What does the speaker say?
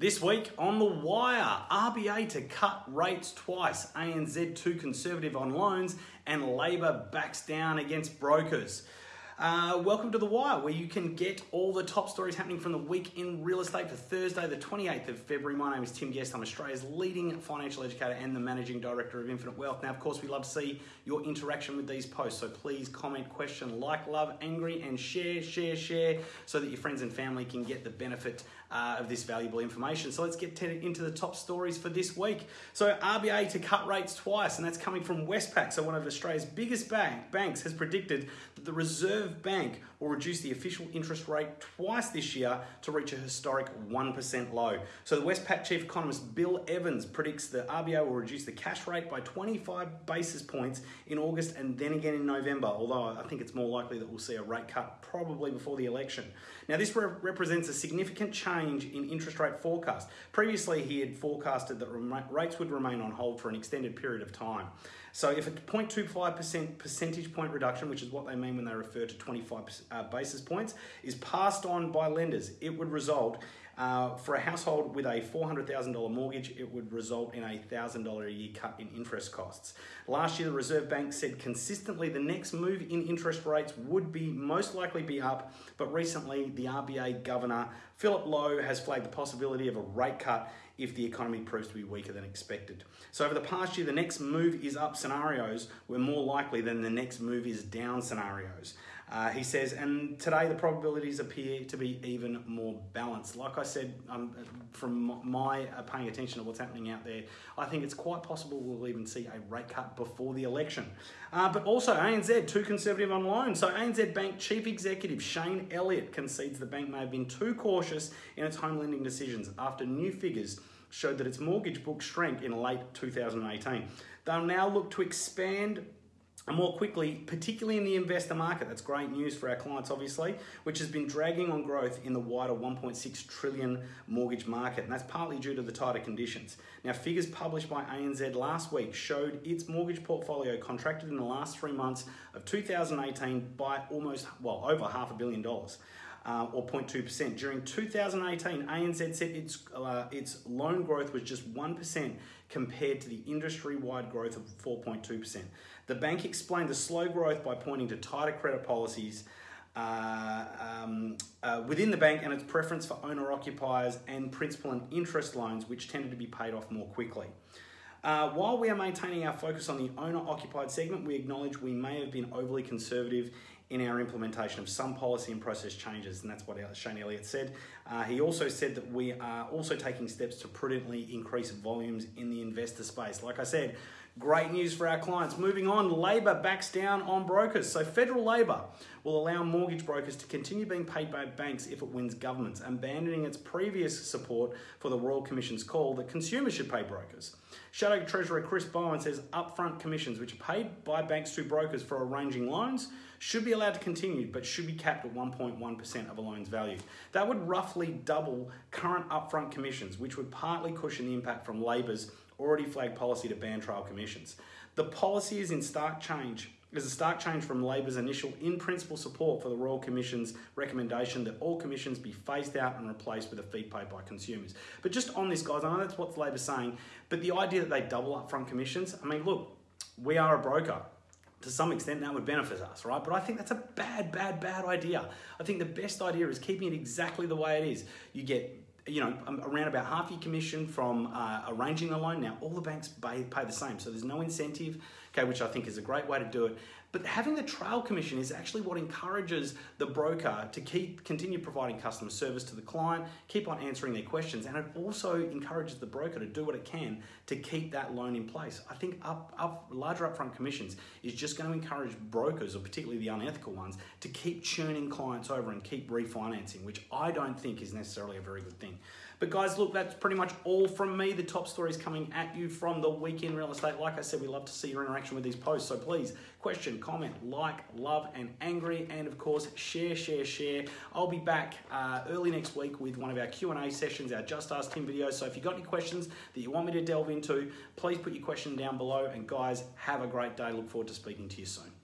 This week on The Wire, RBA to cut rates twice, ANZ too conservative on loans, and Labor backs down against brokers. Uh, welcome to The Wire, where you can get all the top stories happening from the week in real estate for Thursday, the 28th of February. My name is Tim Guest. I'm Australia's leading financial educator and the managing director of Infinite Wealth. Now, of course, we love to see your interaction with these posts, so please comment, question, like, love, angry, and share, share, share, so that your friends and family can get the benefit uh, of this valuable information. So let's get into the top stories for this week. So RBA to cut rates twice, and that's coming from Westpac. So one of Australia's biggest bank, banks has predicted that the Reserve Reserve Bank will reduce the official interest rate twice this year to reach a historic 1% low. So the Westpac chief economist Bill Evans predicts the RBA will reduce the cash rate by 25 basis points in August and then again in November, although I think it's more likely that we'll see a rate cut probably before the election. Now this re- represents a significant change in interest rate forecast. Previously he had forecasted that rates would remain on hold for an extended period of time. So if a 0.25% percentage point reduction, which is what they mean when they refer to 25 uh, basis points, is passed on by lenders, it would result uh, for a household with a $400,000 mortgage, it would result in a $1,000 a year cut in interest costs. Last year, the Reserve Bank said consistently the next move in interest rates would be most likely be up, but recently the RBA governor, Philip Lowe, has flagged the possibility of a rate cut if the economy proves to be weaker than expected. So over the past year, the next move is up scenarios were more likely than the next move is down scenarios. Uh, he says, and today the probabilities appear to be even more balanced. Like I said, um, from my uh, paying attention to what's happening out there, I think it's quite possible we'll even see a rate cut before the election. Uh, but also ANZ, too conservative on loans. So ANZ Bank Chief Executive Shane Elliott concedes the bank may have been too cautious in its home lending decisions after new figures showed that its mortgage book shrank in late 2018. They'll now look to expand more quickly, particularly in the investor market. That's great news for our clients, obviously, which has been dragging on growth in the wider 1.6 trillion mortgage market, and that's partly due to the tighter conditions. Now, figures published by ANZ last week showed its mortgage portfolio contracted in the last three months of 2018 by almost, well, over half a billion dollars uh, or 0.2%. During 2018, ANZ said its, uh, its loan growth was just 1% compared to the industry wide growth of 4.2%. The bank explained the slow growth by pointing to tighter credit policies. Uh, um, uh, within the bank and its preference for owner occupiers and principal and interest loans, which tended to be paid off more quickly. Uh, while we are maintaining our focus on the owner occupied segment, we acknowledge we may have been overly conservative in our implementation of some policy and process changes, and that's what Shane Elliott said. Uh, he also said that we are also taking steps to prudently increase volumes in the investor space. Like I said, great news for our clients. Moving on, Labor backs down on brokers. So, federal Labor will allow mortgage brokers to continue being paid by banks if it wins governments, abandoning its previous support for the Royal Commission's call that consumers should pay brokers. Shadow Treasurer Chris Bowen says upfront commissions, which are paid by banks to brokers for arranging loans, should be allowed to continue, but should be capped at 1.1% of a loan's value. That would roughly double current upfront commissions, which would partly cushion the impact from Labor's already flagged policy to ban trail commissions. The policy is in stark change is a stark change from Labor's initial in principle support for the Royal Commission's recommendation that all commissions be phased out and replaced with a fee paid by consumers. But just on this, guys, I know that's what Labor's saying, but the idea that they double upfront commissions, I mean, look, we are a broker to some extent that would benefit us, right? But I think that's a bad, bad, bad idea. I think the best idea is keeping it exactly the way it is. You get you know, um, around about half your commission from uh, arranging the loan. Now, all the banks pay, pay the same, so there's no incentive, okay, which I think is a great way to do it. But having the trail commission is actually what encourages the broker to keep continue providing customer service to the client, keep on answering their questions, and it also encourages the broker to do what it can to keep that loan in place. I think up, up larger upfront commissions is just going to encourage brokers, or particularly the unethical ones, to keep churning clients over and keep refinancing, which I don't think is necessarily a very good thing. But guys, look, that's pretty much all from me. The top stories coming at you from the weekend real estate. Like I said, we love to see your interaction with these posts. So please, question, comment, like, love, and angry, and of course, share, share, share. I'll be back uh, early next week with one of our Q&A sessions, our Just Ask Tim videos. So if you've got any questions that you want me to delve into, please put your question down below. And guys, have a great day. Look forward to speaking to you soon.